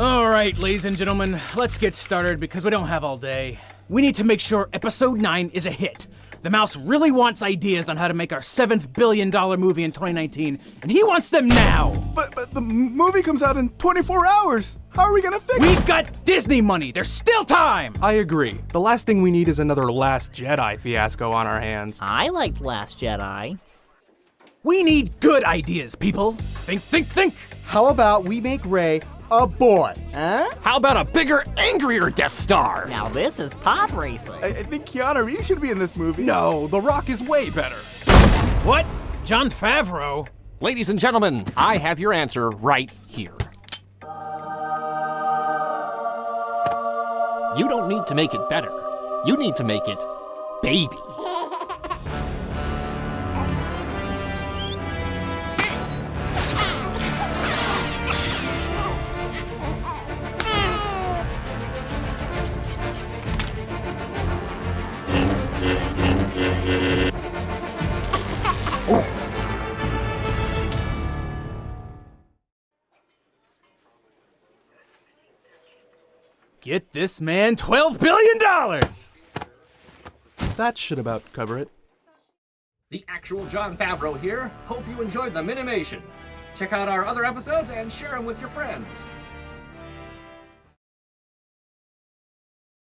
All right, ladies and gentlemen, let's get started because we don't have all day. We need to make sure episode 9 is a hit. The mouse really wants ideas on how to make our seventh billion dollar movie in 2019, and he wants them now! But, but the movie comes out in 24 hours. How are we gonna fix it? We've got Disney money! There's still time! I agree. The last thing we need is another Last Jedi fiasco on our hands. I liked Last Jedi. We need good ideas, people! Think, think, think! How about we make Rey a boy? Huh? How about a bigger, angrier Death Star? Now this is pod racing. I, I think Keanu Reeves should be in this movie. No, The Rock is way better. What? Jon Favreau? Ladies and gentlemen, I have your answer right here. You don't need to make it better. You need to make it baby. Get this man $12 billion! That should about cover it. The actual Jon Favreau here. Hope you enjoyed the Minimation. Check out our other episodes and share them with your friends.